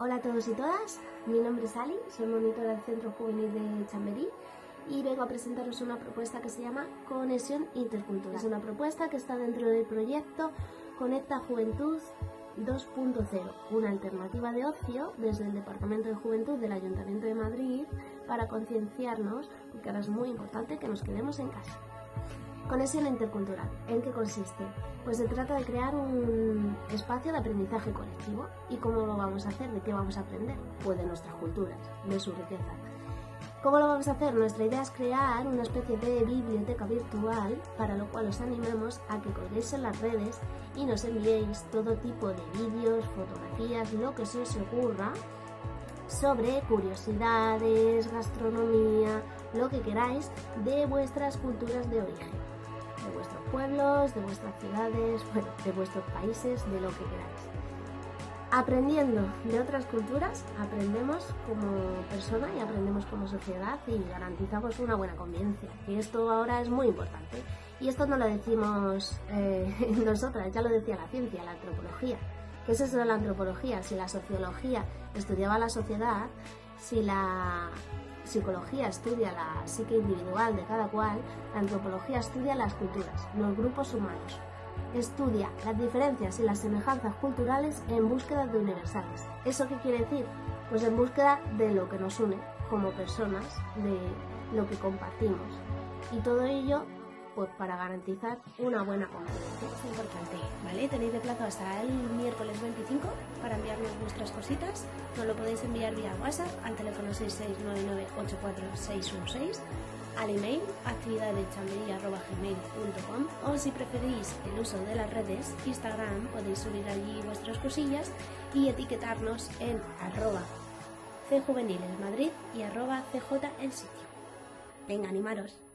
Hola a todos y todas, mi nombre es Ali, soy monitora del Centro Juvenil de Chamberí y vengo a presentaros una propuesta que se llama Conexión Intercultural. Es una propuesta que está dentro del proyecto Conecta Juventud 2.0, una alternativa de ocio desde el Departamento de Juventud del Ayuntamiento de Madrid para concienciarnos, porque ahora es muy importante que nos quedemos en casa. Conexión intercultural. ¿En qué consiste? Pues se trata de crear un espacio de aprendizaje colectivo. ¿Y cómo lo vamos a hacer? ¿De qué vamos a aprender? Pues de nuestras culturas, de su riqueza. ¿Cómo lo vamos a hacer? Nuestra idea es crear una especie de biblioteca virtual, para lo cual os animamos a que colguéis en las redes y nos enviéis todo tipo de vídeos, fotografías, lo que se os ocurra sobre curiosidades, gastronomía, lo que queráis de vuestras culturas de origen de vuestros pueblos, de vuestras ciudades, bueno, de vuestros países, de lo que queráis. Aprendiendo de otras culturas, aprendemos como persona y aprendemos como sociedad y garantizamos una buena convivencia. Y esto ahora es muy importante. Y esto no lo decimos eh, nosotras, ya lo decía la ciencia, la antropología. ¿Qué es eso de la antropología? Si la sociología estudiaba la sociedad, si la psicología estudia la psique individual de cada cual, la antropología estudia las culturas, los grupos humanos. Estudia las diferencias y las semejanzas culturales en búsqueda de universales. ¿Eso qué quiere decir? Pues en búsqueda de lo que nos une como personas, de lo que compartimos. Y todo ello pues para garantizar una buena convivencia. Es importante, ¿vale? Tenéis de plazo hasta el miércoles 25 para enviarnos vuestras cositas. Nos lo podéis enviar vía WhatsApp al teléfono 669984616 al email actividadechambería.gmail.com o si preferís el uso de las redes Instagram podéis subir allí vuestras cosillas y etiquetarnos en arroba cjuvenilesmadrid y arroba cj el sitio. Venga, animaros.